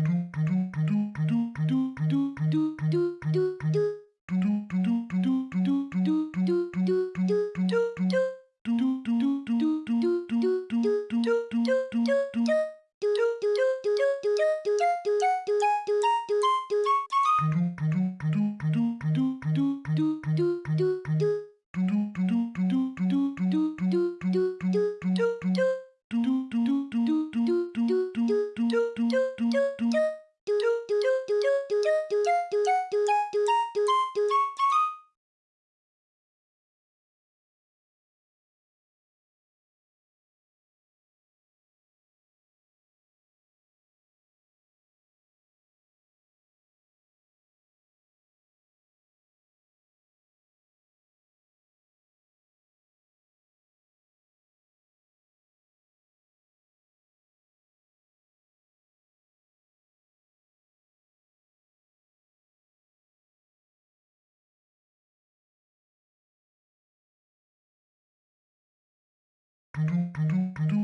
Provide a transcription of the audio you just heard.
do do do do do do. do do do